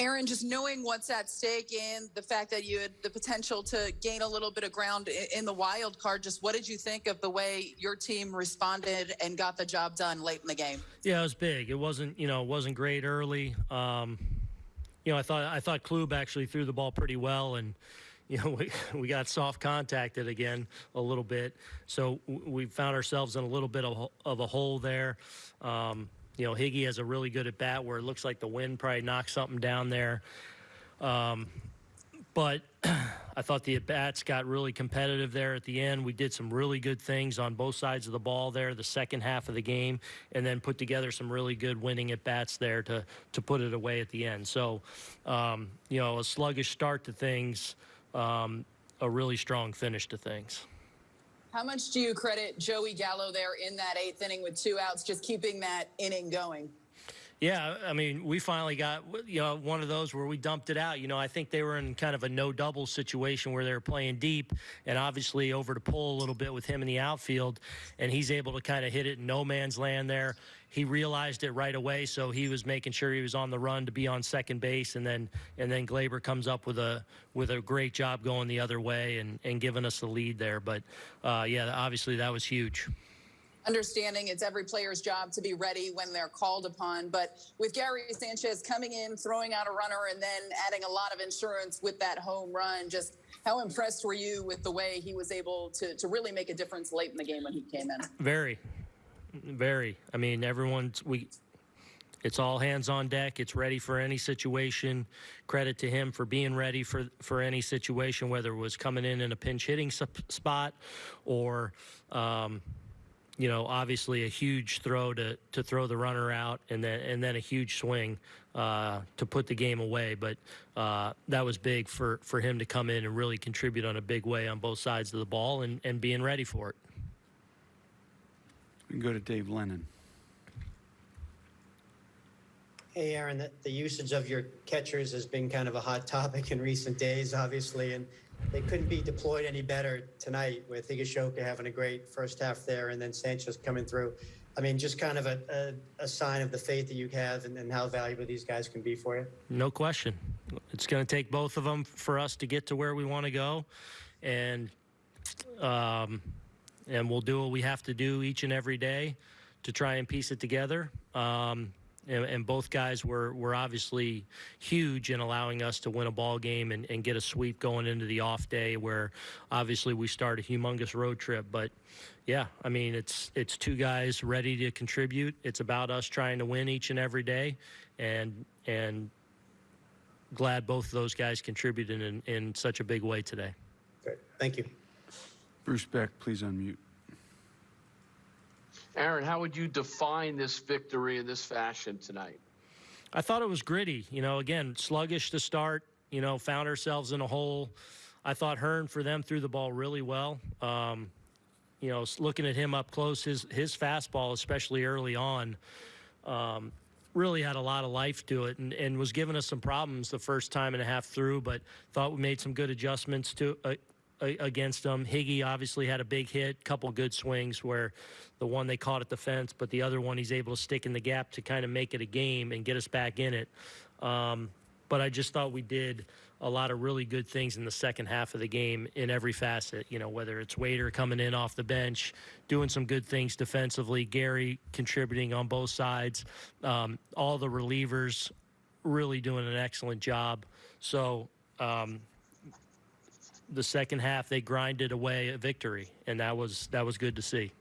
Aaron, just knowing what's at stake and the fact that you had the potential to gain a little bit of ground in the wild card, just what did you think of the way your team responded and got the job done late in the game? Yeah, it was big. It wasn't, you know, it wasn't great early. Um, you know, I thought I thought Kluber actually threw the ball pretty well, and you know, we we got soft contacted again a little bit, so we found ourselves in a little bit of, of a hole there. Um, you know, Higgy has a really good at bat where it looks like the wind probably knocked something down there. Um, but I thought the at bats got really competitive there at the end. We did some really good things on both sides of the ball there, the second half of the game, and then put together some really good winning at bats there to to put it away at the end. So, um, you know, a sluggish start to things, um, a really strong finish to things. How much do you credit Joey Gallo there in that eighth inning with two outs, just keeping that inning going? Yeah, I mean, we finally got you know one of those where we dumped it out. You know, I think they were in kind of a no double situation where they were playing deep, and obviously over to pull a little bit with him in the outfield, and he's able to kind of hit it in no man's land there. He realized it right away, so he was making sure he was on the run to be on second base, and then and then Gleyber comes up with a with a great job going the other way and and giving us the lead there. But uh, yeah, obviously that was huge. Understanding it's every player's job to be ready when they're called upon, but with Gary Sanchez coming in, throwing out a runner, and then adding a lot of insurance with that home run, just how impressed were you with the way he was able to, to really make a difference late in the game when he came in? Very, very. I mean, everyone's we. It's all hands on deck. It's ready for any situation. Credit to him for being ready for for any situation, whether it was coming in in a pinch hitting spot, or, um, you know, obviously a huge throw to to throw the runner out, and then and then a huge swing uh, to put the game away. But uh, that was big for for him to come in and really contribute on a big way on both sides of the ball, and and being ready for it. We can go to Dave Lennon. Hey, Aaron, the, the usage of your catchers has been kind of a hot topic in recent days, obviously, and they couldn't be deployed any better tonight with Higashioka having a great first half there and then Sanchez coming through. I mean, just kind of a, a, a sign of the faith that you have and, and how valuable these guys can be for you. No question. It's going to take both of them for us to get to where we want to go, and um, and we'll do what we have to do each and every day to try and piece it together. Um, and, and both guys were, were obviously huge in allowing us to win a ball game and, and get a sweep going into the off day where obviously we start a humongous road trip. But yeah, I mean it's it's two guys ready to contribute. It's about us trying to win each and every day, and and glad both of those guys contributed in, in such a big way today. Great. Thank you. Bruce Beck, please unmute. Aaron, how would you define this victory in this fashion tonight? I thought it was gritty. You know, again, sluggish to start. You know, found ourselves in a hole. I thought Hearn for them threw the ball really well. Um, you know, looking at him up close, his his fastball, especially early on, um, really had a lot of life to it, and, and was giving us some problems the first time and a half through. But thought we made some good adjustments to uh, against them. Higgy obviously had a big hit, couple good swings where the one they caught at the fence, but the other one he's able to stick in the gap to kind of make it a game and get us back in it. Um, but I just thought we did a lot of really good things in the second half of the game in every facet. You know, whether it's Waiter coming in off the bench, doing some good things defensively, Gary contributing on both sides, um, all the relievers really doing an excellent job. So um, the second half they grinded away a victory, and that was that was good to see.